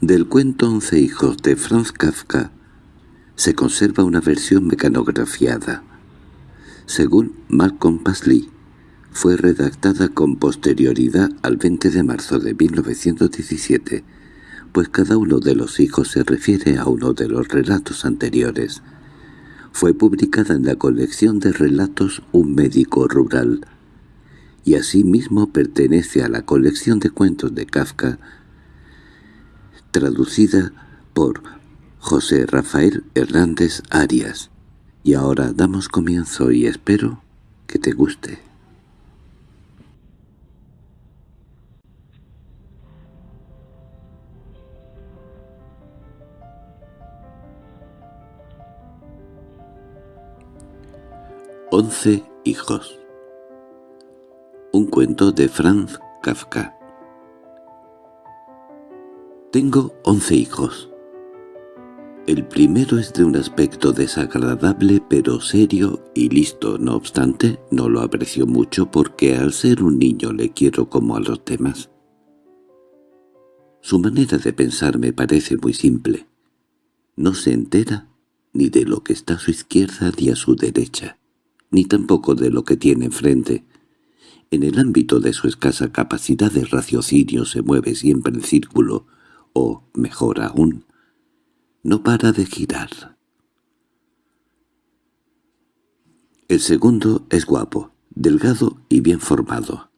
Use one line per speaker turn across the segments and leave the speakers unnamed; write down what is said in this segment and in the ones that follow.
Del cuento Once hijos de Franz Kafka se conserva una versión mecanografiada. Según Malcolm Pasley, fue redactada con posterioridad al 20 de marzo de 1917, pues cada uno de los hijos se refiere a uno de los relatos anteriores. Fue publicada en la colección de relatos Un médico rural, y asimismo pertenece a la colección de cuentos de Kafka traducida por José Rafael Hernández Arias. Y ahora damos comienzo y espero que te guste. Once hijos Un cuento de Franz Kafka tengo once hijos. El primero es de un aspecto desagradable pero serio y listo, no obstante, no lo aprecio mucho porque al ser un niño le quiero como a los demás. Su manera de pensar me parece muy simple. No se entera ni de lo que está a su izquierda ni a su derecha, ni tampoco de lo que tiene enfrente. En el ámbito de su escasa capacidad de raciocinio se mueve siempre en círculo, o, mejor aún, no para de girar. El segundo es guapo, delgado y bien formado.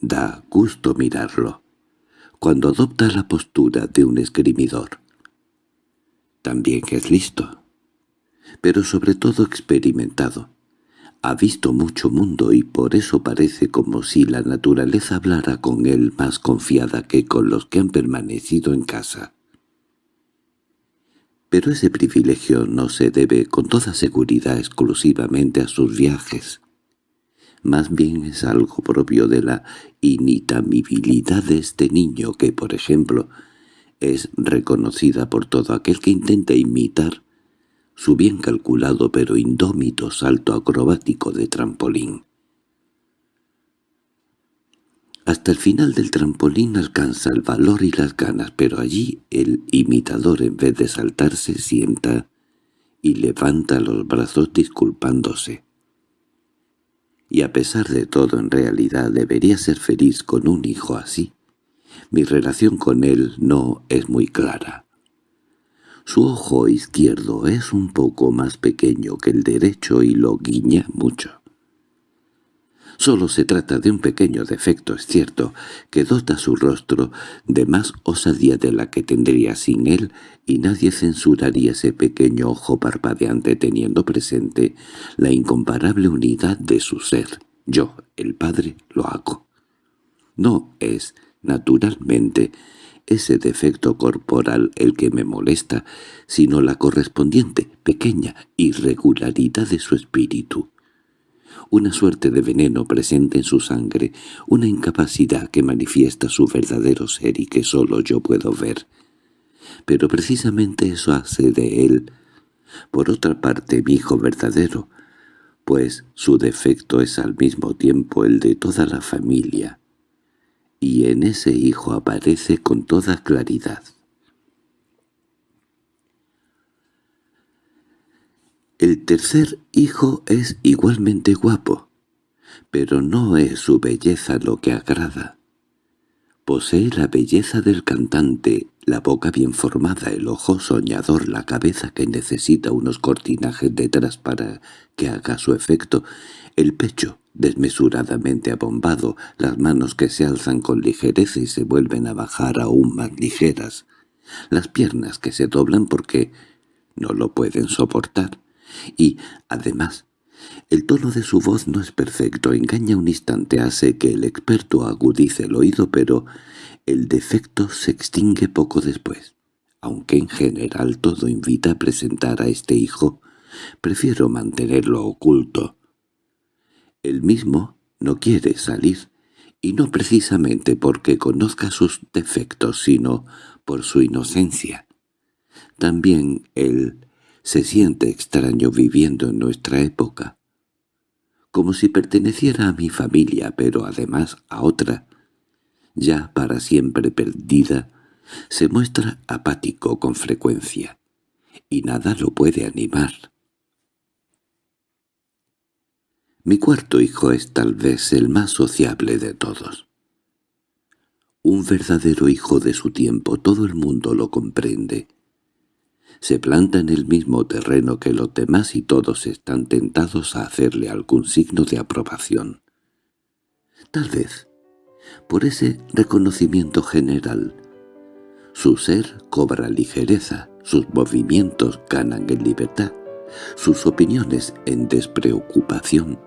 Da gusto mirarlo, cuando adopta la postura de un esgrimidor. También es listo, pero sobre todo experimentado. Ha visto mucho mundo y por eso parece como si la naturaleza hablara con él más confiada que con los que han permanecido en casa. Pero ese privilegio no se debe con toda seguridad exclusivamente a sus viajes. Más bien es algo propio de la initamibilidad de este niño que, por ejemplo, es reconocida por todo aquel que intenta imitar su bien calculado pero indómito salto acrobático de trampolín. Hasta el final del trampolín alcanza el valor y las ganas, pero allí el imitador en vez de saltar se sienta y levanta los brazos disculpándose. Y a pesar de todo en realidad debería ser feliz con un hijo así. Mi relación con él no es muy clara. Su ojo izquierdo es un poco más pequeño que el derecho y lo guiña mucho. Solo se trata de un pequeño defecto, es cierto, que dota su rostro de más osadía de la que tendría sin él, y nadie censuraría ese pequeño ojo parpadeante teniendo presente la incomparable unidad de su ser. Yo, el padre, lo hago. No es, naturalmente, ese defecto corporal el que me molesta, sino la correspondiente, pequeña irregularidad de su espíritu. Una suerte de veneno presente en su sangre, una incapacidad que manifiesta su verdadero ser y que sólo yo puedo ver. Pero precisamente eso hace de él, por otra parte, mi hijo verdadero, pues su defecto es al mismo tiempo el de toda la familia y en ese hijo aparece con toda claridad. El tercer hijo es igualmente guapo, pero no es su belleza lo que agrada. Posee la belleza del cantante, la boca bien formada, el ojo soñador, la cabeza que necesita unos cortinajes detrás para que haga su efecto, el pecho desmesuradamente abombado, las manos que se alzan con ligereza y se vuelven a bajar aún más ligeras, las piernas que se doblan porque no lo pueden soportar, y, además, el tono de su voz no es perfecto, engaña un instante, hace que el experto agudice el oído, pero el defecto se extingue poco después. Aunque en general todo invita a presentar a este hijo, prefiero mantenerlo oculto. El mismo no quiere salir, y no precisamente porque conozca sus defectos, sino por su inocencia. También él se siente extraño viviendo en nuestra época, como si perteneciera a mi familia, pero además a otra, ya para siempre perdida, Se muestra apático con frecuencia, y nada lo puede animar. Mi cuarto hijo es tal vez el más sociable de todos. Un verdadero hijo de su tiempo, todo el mundo lo comprende. Se planta en el mismo terreno que los demás y todos están tentados a hacerle algún signo de aprobación. Tal vez, por ese reconocimiento general, su ser cobra ligereza, sus movimientos ganan en libertad, sus opiniones en despreocupación.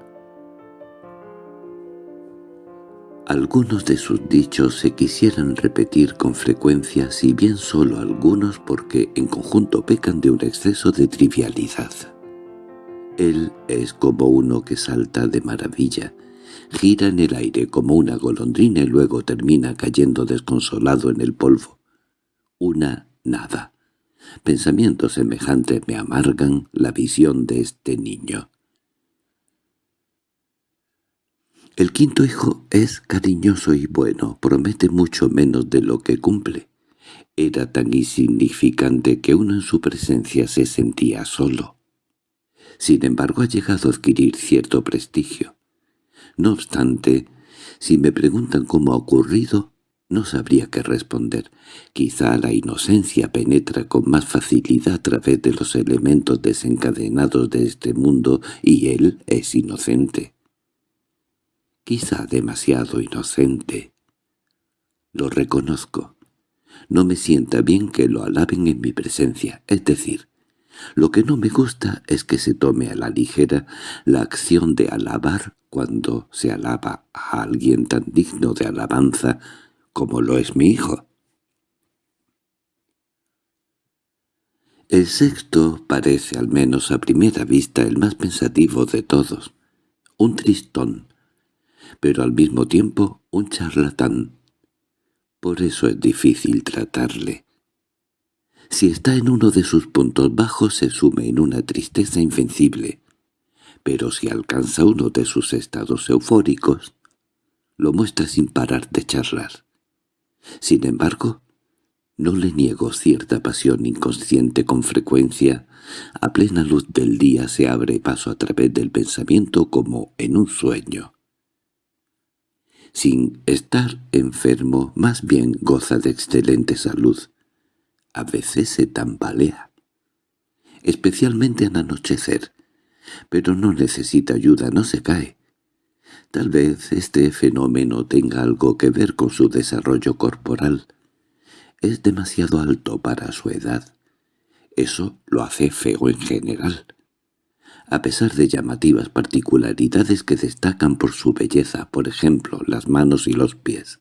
Algunos de sus dichos se quisieran repetir con frecuencia, si bien solo algunos porque en conjunto pecan de un exceso de trivialidad. Él es como uno que salta de maravilla, gira en el aire como una golondrina y luego termina cayendo desconsolado en el polvo. Una nada. Pensamientos semejantes me amargan la visión de este niño. El quinto hijo es cariñoso y bueno, promete mucho menos de lo que cumple. Era tan insignificante que uno en su presencia se sentía solo. Sin embargo ha llegado a adquirir cierto prestigio. No obstante, si me preguntan cómo ha ocurrido, no sabría qué responder. Quizá la inocencia penetra con más facilidad a través de los elementos desencadenados de este mundo y él es inocente quizá demasiado inocente. Lo reconozco. No me sienta bien que lo alaben en mi presencia, es decir, lo que no me gusta es que se tome a la ligera la acción de alabar cuando se alaba a alguien tan digno de alabanza como lo es mi hijo. El sexto parece al menos a primera vista el más pensativo de todos, un tristón, pero al mismo tiempo un charlatán. Por eso es difícil tratarle. Si está en uno de sus puntos bajos se sume en una tristeza invencible, pero si alcanza uno de sus estados eufóricos, lo muestra sin parar de charlar. Sin embargo, no le niego cierta pasión inconsciente con frecuencia, a plena luz del día se abre paso a través del pensamiento como en un sueño sin estar enfermo, más bien goza de excelente salud. A veces se tambalea, especialmente al anochecer, pero no necesita ayuda, no se cae. Tal vez este fenómeno tenga algo que ver con su desarrollo corporal. Es demasiado alto para su edad. Eso lo hace feo en general a pesar de llamativas particularidades que destacan por su belleza, por ejemplo, las manos y los pies.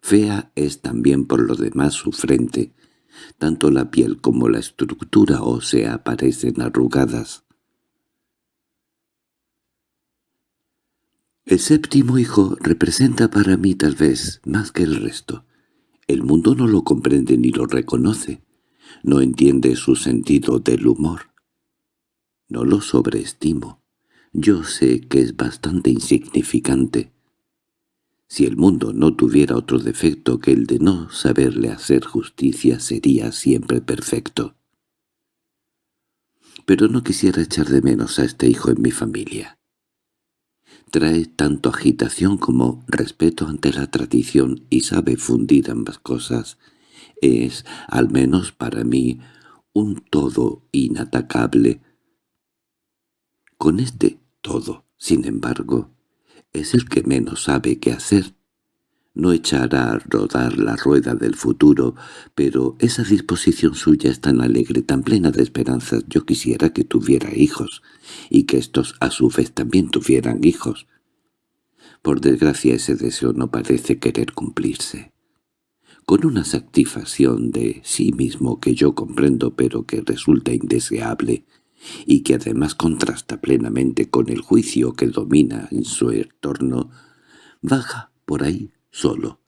Fea es también por lo demás su frente, tanto la piel como la estructura ósea parecen arrugadas. El séptimo hijo representa para mí tal vez más que el resto. El mundo no lo comprende ni lo reconoce, no entiende su sentido del humor. No lo sobreestimo. Yo sé que es bastante insignificante. Si el mundo no tuviera otro defecto que el de no saberle hacer justicia, sería siempre perfecto. Pero no quisiera echar de menos a este hijo en mi familia. Trae tanto agitación como respeto ante la tradición y sabe fundir ambas cosas. Es, al menos para mí, un todo inatacable, con este todo, sin embargo, es el que menos sabe qué hacer. No echará a rodar la rueda del futuro, pero esa disposición suya es tan alegre, tan plena de esperanzas. Yo quisiera que tuviera hijos, y que estos a su vez también tuvieran hijos. Por desgracia ese deseo no parece querer cumplirse. Con una satisfacción de sí mismo que yo comprendo pero que resulta indeseable, y que además contrasta plenamente con el juicio que domina en su entorno, baja por ahí solo.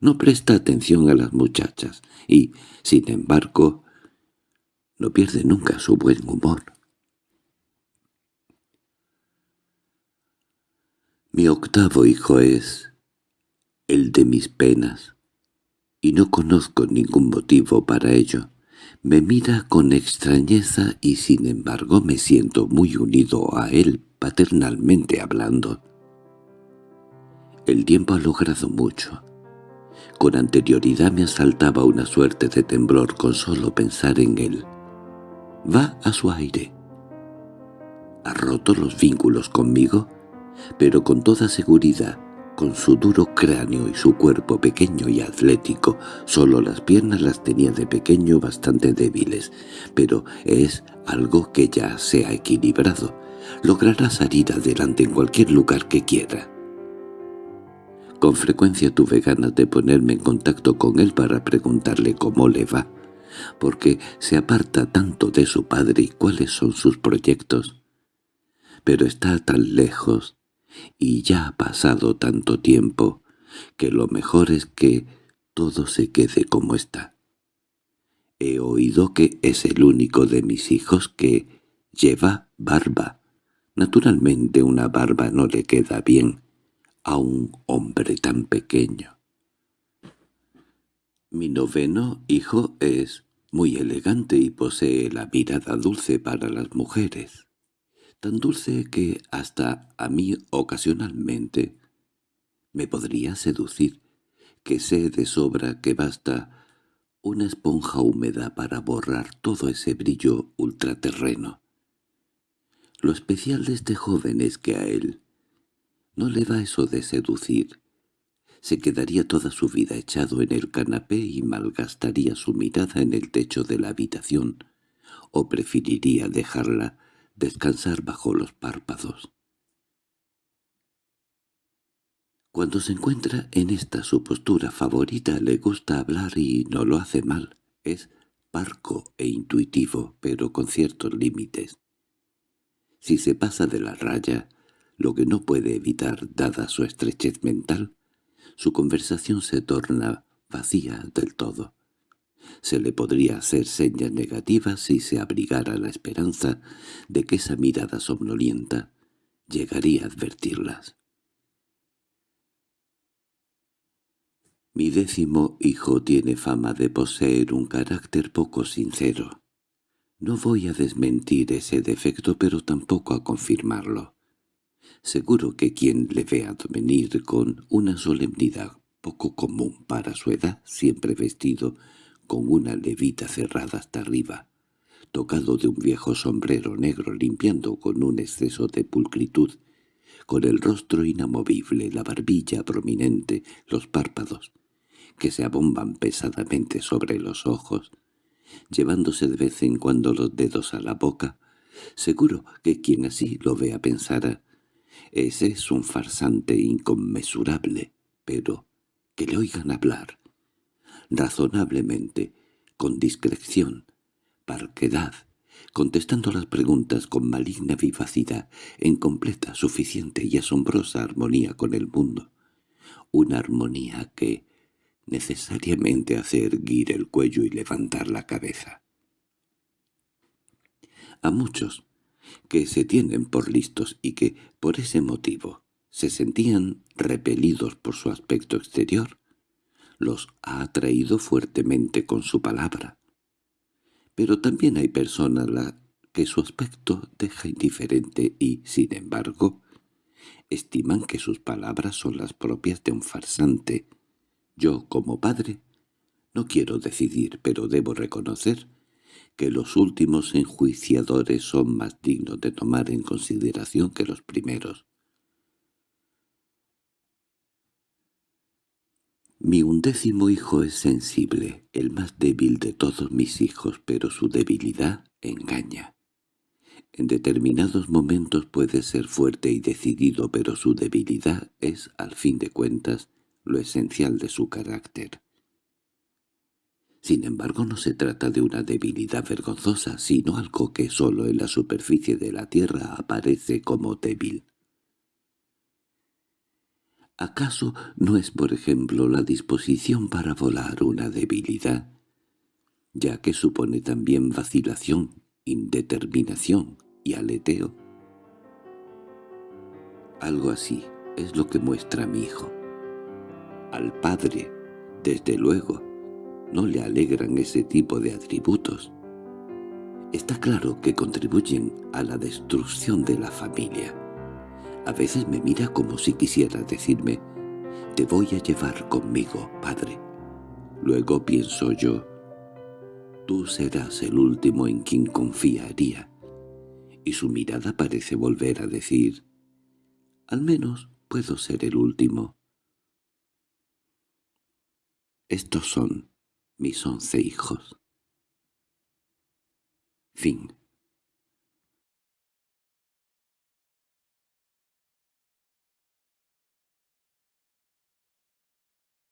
No presta atención a las muchachas y, sin embargo, no pierde nunca su buen humor. Mi octavo hijo es el de mis penas. y no conozco ningún motivo para ello. Me mira con extrañeza y sin embargo me siento muy unido a él paternalmente hablando. El tiempo ha logrado mucho. Con anterioridad me asaltaba una suerte de temblor con solo pensar en él. Va a su aire. Ha roto los vínculos conmigo, pero con toda seguridad con su duro cráneo y su cuerpo pequeño y atlético, solo las piernas las tenía de pequeño bastante débiles, pero es algo que ya se ha equilibrado. Logrará salir adelante en cualquier lugar que quiera. Con frecuencia tuve ganas de ponerme en contacto con él para preguntarle cómo le va, porque se aparta tanto de su padre y cuáles son sus proyectos. Pero está tan lejos, y ya ha pasado tanto tiempo que lo mejor es que todo se quede como está. He oído que es el único de mis hijos que lleva barba. Naturalmente una barba no le queda bien a un hombre tan pequeño. Mi noveno hijo es muy elegante y posee la mirada dulce para las mujeres tan dulce que hasta a mí ocasionalmente me podría seducir, que sé de sobra que basta una esponja húmeda para borrar todo ese brillo ultraterreno. Lo especial de este joven es que a él no le va eso de seducir. Se quedaría toda su vida echado en el canapé y malgastaría su mirada en el techo de la habitación, o preferiría dejarla descansar bajo los párpados. Cuando se encuentra en esta su postura favorita le gusta hablar y no lo hace mal. Es parco e intuitivo, pero con ciertos límites. Si se pasa de la raya, lo que no puede evitar dada su estrechez mental, su conversación se torna vacía del todo. Se le podría hacer señas negativas si se abrigara la esperanza de que esa mirada somnolienta llegaría a advertirlas. Mi décimo hijo tiene fama de poseer un carácter poco sincero. No voy a desmentir ese defecto, pero tampoco a confirmarlo. Seguro que quien le vea venir con una solemnidad poco común para su edad, siempre vestido con una levita cerrada hasta arriba, tocado de un viejo sombrero negro limpiando con un exceso de pulcritud, con el rostro inamovible, la barbilla prominente, los párpados, que se abomban pesadamente sobre los ojos, llevándose de vez en cuando los dedos a la boca, seguro que quien así lo vea pensará, ese es un farsante inconmensurable, pero que le oigan hablar, razonablemente, con discreción, parquedad, contestando las preguntas con maligna vivacidad, en completa, suficiente y asombrosa armonía con el mundo. Una armonía que necesariamente hace erguir el cuello y levantar la cabeza. A muchos, que se tienen por listos y que, por ese motivo, se sentían repelidos por su aspecto exterior, los ha atraído fuertemente con su palabra. Pero también hay personas la que su aspecto deja indiferente y, sin embargo, estiman que sus palabras son las propias de un farsante. Yo, como padre, no quiero decidir, pero debo reconocer que los últimos enjuiciadores son más dignos de tomar en consideración que los primeros. Mi undécimo hijo es sensible, el más débil de todos mis hijos, pero su debilidad engaña. En determinados momentos puede ser fuerte y decidido, pero su debilidad es, al fin de cuentas, lo esencial de su carácter. Sin embargo, no se trata de una debilidad vergonzosa, sino algo que sólo en la superficie de la tierra aparece como débil. ¿Acaso no es, por ejemplo, la disposición para volar una debilidad? Ya que supone también vacilación, indeterminación y aleteo. Algo así es lo que muestra mi hijo. Al padre, desde luego, no le alegran ese tipo de atributos. Está claro que contribuyen a la destrucción de la familia. A veces me mira como si quisiera decirme, «Te voy a llevar conmigo, padre». Luego pienso yo, «Tú serás el último en quien confiaría». Y su mirada parece volver a decir, «Al menos puedo ser el último». Estos son mis once hijos. Fin